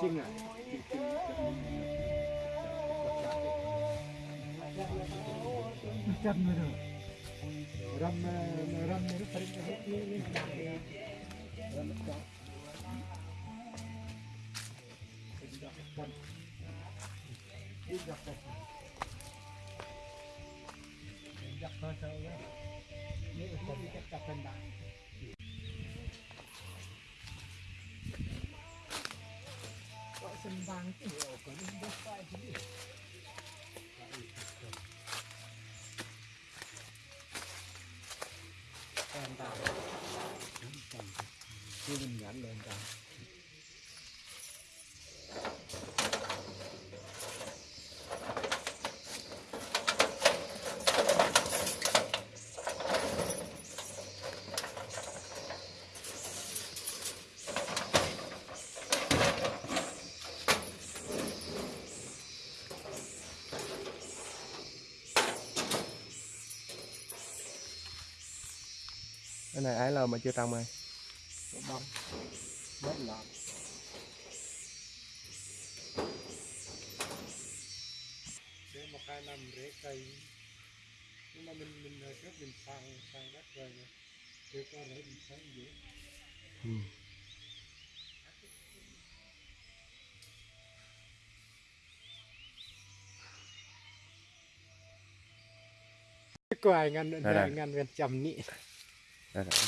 chinh à chân rồi ram ram nó phải ram nó Hãy subscribe cho kênh Ghiền Mì Gõ Để không bỏ lỡ những video hấp dẫn Hãy subscribe cho kênh Ghiền Mì Gõ Để không bỏ lỡ những video hấp dẫn cái này ái lơ mà chưa trồng rồi. Rất là Để một hai năm rễ cây Nhưng mà mình mình hồi trước mình sang sang đất rồi nè. Thì có rễ mình sáng dễ ừ. Ai ngăn ngăn ngăn chầm nị. đây, đây.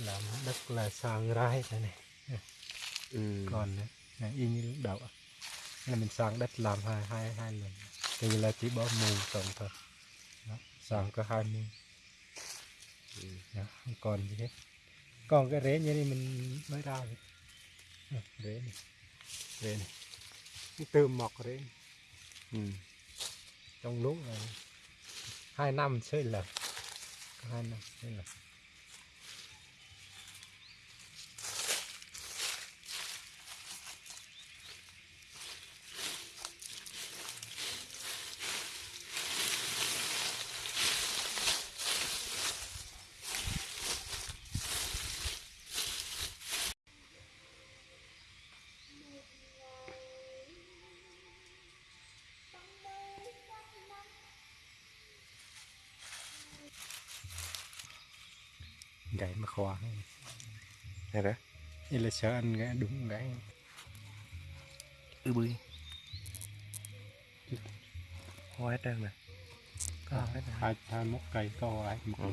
Làm đất là sang rai thế này. Ừ. còn này, y như lúc đầu là mình sang đất làm hai hai hai lần. Thì là chỉ bỏ mù trồng thôi. Đó, sang có hai mù. Ừ. đó, không còn gì hết. Còn cái rễ như này mình mới ra rồi Đó, rễ này. Rễ này. Từ mọc rễ này. Ừ. trong lúc này hai năm xây lập hai năm xây lập gãy mà khoa này đó đây là sợ anh gãy đúng gãy ư bươi hoa hết trơn nè. Có hết nè hai hai mốc cây có ai một Ừ.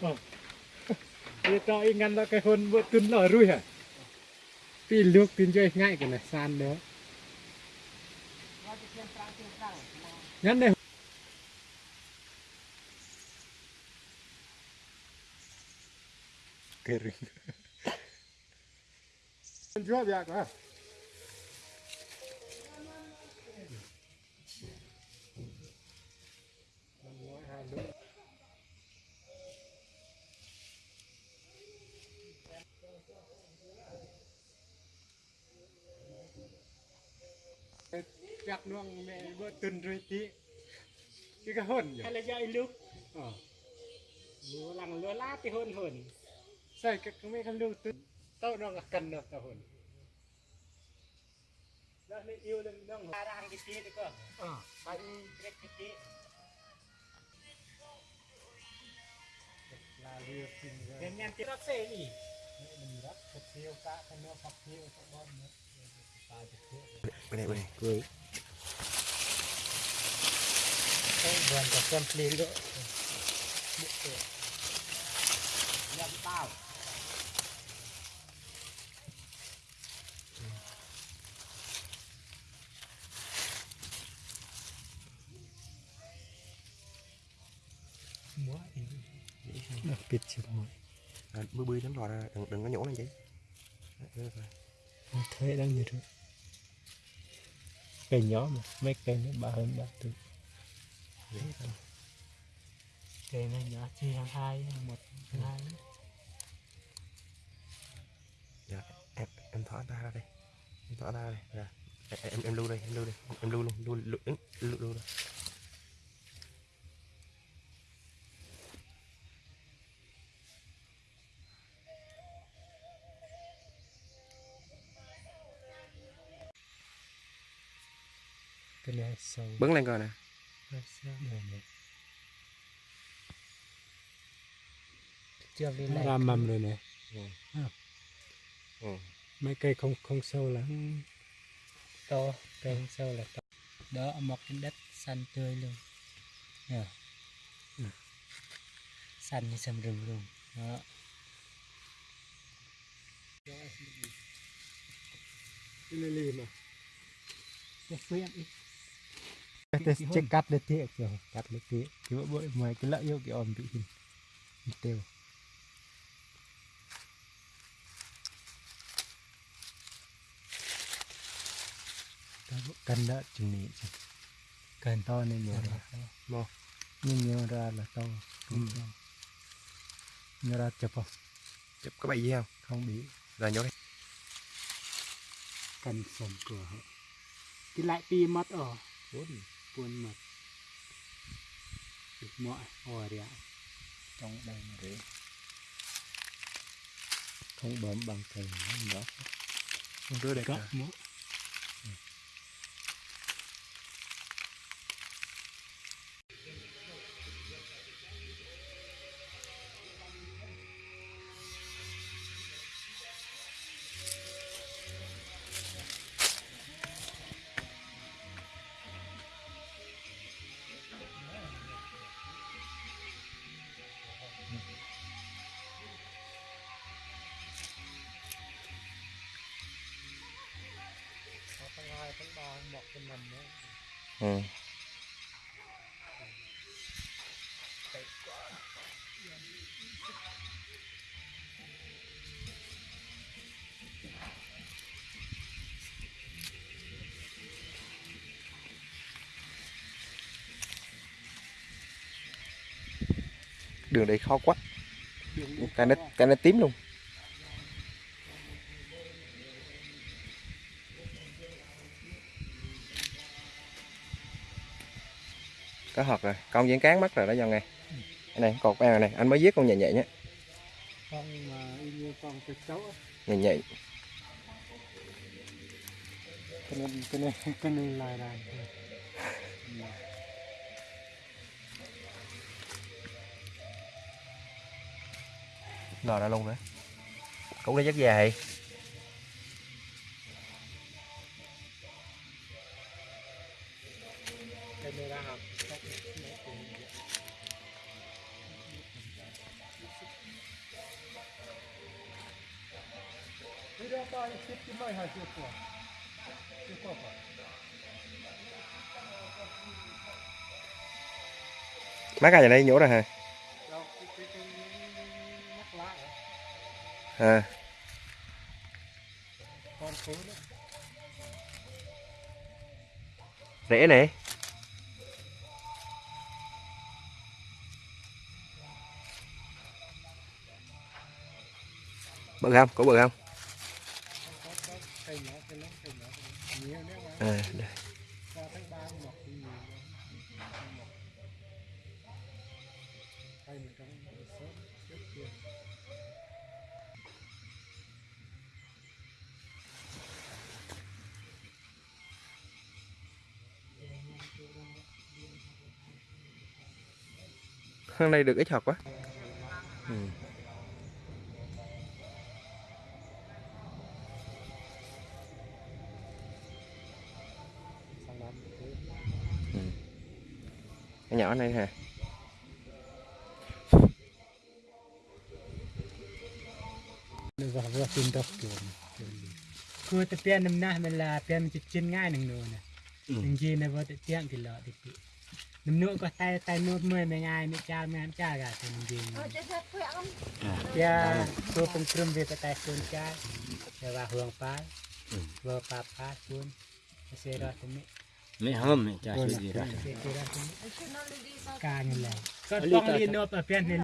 Vâng. Thì cho ý ngăn là cái hôn bữa tuần lò rui hả? Vì lúc tin cho ngay cái này san nữa. Ngăn đây. Cái rừng Mình chúa việc hả? Gạt nuông mẹ bữa tuần rồi tí Cái cái hôn nhỉ? hay là do anh lúc Ờ lúa lằng lúa lá thì hơn hơn Sai cái cái mấy cái lưu tuần Tao đang là cần được tao hôn đó nên yêu lên đó ta đang cái kia đấy cơ Ờ anh cái cái kia là liệt tình rồi nên nhân tiết xe nhỉ mình rất thật tiêu cả cái nước phát tiêu các con nữa tài thật tiêu bên này bên này. Cười vườn của con pli nữa nhầm tao đặc biệt chỉ múa à, bươi bươi lắm rồi đừng đừng có nhổ lên chị rồi. thế đang như thế cây nhỏ mà mấy cây nó ba hơn ba tuổi cây nó nhỏ chỉ hàng hai một hai. Dạ em em thỏ ra đây. Em thỏ ra đây. Ra em em, lưu đây em lưu đây. Em lưu luôn lưu lưu lưu, lưu, lưu đây. cái bứng lên coi nè. Nó ra mầm rồi này ừ. mấy cây không không sâu lắm. To cây không sâu là to. Đó mọc trên đất xanh tươi luôn. Nè Ừ. xanh như sầm rừng luôn. Đó. Cái này lì mà. Cái phuyên đi cái cái cắt được tiếc rồi cắt được tiếc cái bộ mày cái lợi yêu cái ôm bị hình. Tiêu cần đó này chừng cần to nên nhiều Mo. nhưng nhiều ra là to. To. Nhiều ra chụp không? Chụp có bay gì không? Không bị. Rồi nhốt đi cần sầm cửa cái lại pi mất ở. Buồn buồn mất được mọi hồi đấy trong đây mà đấy không bấm bằng thầy đó không đây cấp cả ừ. đường đây khó quá. Cái nó cái nó tím luôn có hợp rồi. Con diễn cán mất rồi đó do nghe cái này cột em này anh mới giết con nhẹ nhẹ nhé. Con mà y như con cái cháu. Nhẹ nhẹ. Cái này cái này cái này là lò ra luôn nữa. Cũng đi rất dài tiếp cái của phải má cái này đây nhổ rồi hả? À rễ này bự không? Có bự không? À, đây. hôm nay được ít học quá. Cái nhỏ này kiểu cứ tập tiền năm nay mình là tiền chỉ chân ngay nằng nồi nè. Nằng gì này vừa tập tiền thì lọ thì bị nằm nữa có tay tay nốt mười mấy ngày mấy cha mấy anh cha cả thì gì ya tôi cũng trùm về tay xuân cha và hưởng phá vừa phá phá xuân. Sẽ ra thì mấy ไม่ห้ามไม่จ่ายสุดดีได้ การเงินแล้วก็ต้องเรียนนบเปลี่ยน